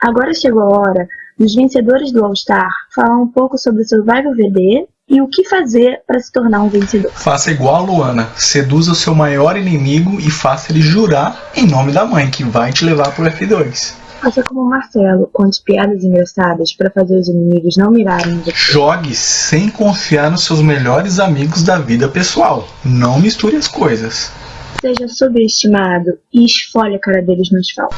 Agora chegou a hora dos vencedores do All Star falar um pouco sobre o Survival VD e o que fazer para se tornar um vencedor. Faça igual a Luana, seduza o seu maior inimigo e faça ele jurar em nome da mãe que vai te levar pro F2. Faça como o Marcelo, conte piadas engraçadas para fazer os inimigos não mirarem em você. Jogue sem confiar nos seus melhores amigos da vida pessoal. Não misture as coisas. Seja subestimado e esfolhe a cara deles no asfalto.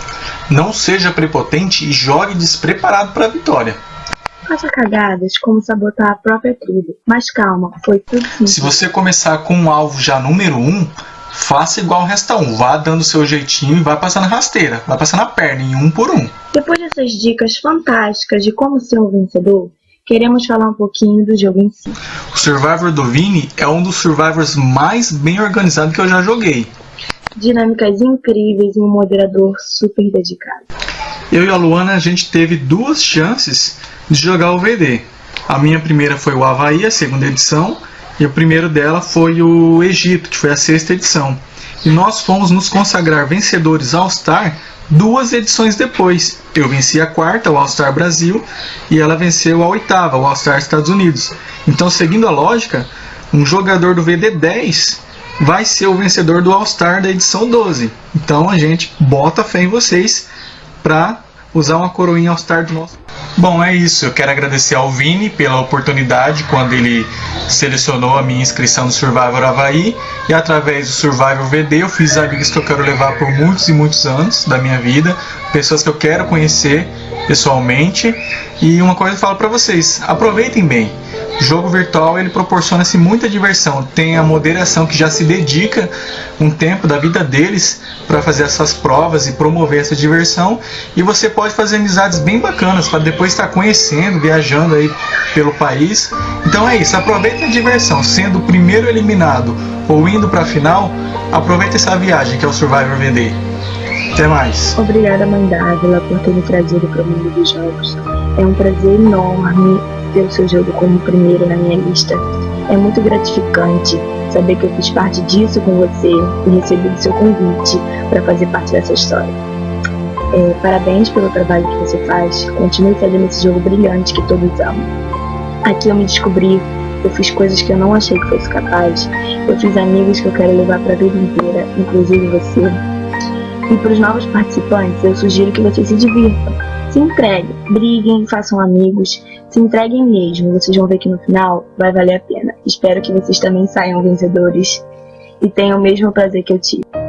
Não seja prepotente e jogue despreparado para a vitória. Faça cagadas como sabotar a própria tribo. Mas calma, foi tudo simples. Se você começar com um alvo já número 1, um, faça igual o resta 1. Um. Vá dando seu jeitinho e vai passando rasteira. Vai passando a perna em um por um. Depois dessas dicas fantásticas de como ser um vencedor, queremos falar um pouquinho do jogo em si. O Survivor do Vini é um dos Survivors mais bem organizados que eu já joguei. Dinâmicas incríveis e um moderador super dedicado. Eu e a Luana a gente teve duas chances de jogar o VD. A minha primeira foi o Havaí, a segunda edição, e o primeiro dela foi o Egito, que foi a sexta edição. E nós fomos nos consagrar vencedores All-Star duas edições depois. Eu venci a quarta, o All-Star Brasil, e ela venceu a oitava, o All-Star Estados Unidos. Então, seguindo a lógica, um jogador do VD10 vai ser o vencedor do All-Star da edição 12. Então a gente bota fé em vocês para usar uma coroinha All-Star do nosso. Bom, é isso. Eu quero agradecer ao Vini pela oportunidade quando ele selecionou a minha inscrição no Survivor Havaí e através do Survivor VD eu fiz amigos que eu quero levar por muitos e muitos anos da minha vida, pessoas que eu quero conhecer pessoalmente. E uma coisa eu falo para vocês, aproveitem bem. Jogo virtual ele proporciona-se muita diversão. Tem a moderação que já se dedica um tempo da vida deles para fazer essas provas e promover essa diversão. E você pode fazer amizades bem bacanas para depois estar conhecendo, viajando aí pelo país. Então é isso, aproveita a diversão. Sendo o primeiro eliminado ou indo para a final, aproveita essa viagem que é o Survivor VD. Até mais. Obrigada, mãe Dávila, por ter me trazido para o mundo dos jogos. É um prazer enorme ter o seu jogo como primeiro na minha lista. É muito gratificante saber que eu fiz parte disso com você e recebi o seu convite para fazer parte dessa história. É, parabéns pelo trabalho que você faz. Continue fazendo esse jogo brilhante que todos amam. Aqui eu me descobri, eu fiz coisas que eu não achei que fosse capaz. Eu fiz amigos que eu quero levar para a vida inteira, inclusive você. E para os novos participantes, eu sugiro que vocês se divirtam. Se entreguem, briguem, façam amigos, se entreguem mesmo. Vocês vão ver que no final vai valer a pena. Espero que vocês também saiam vencedores e tenham o mesmo prazer que eu tive.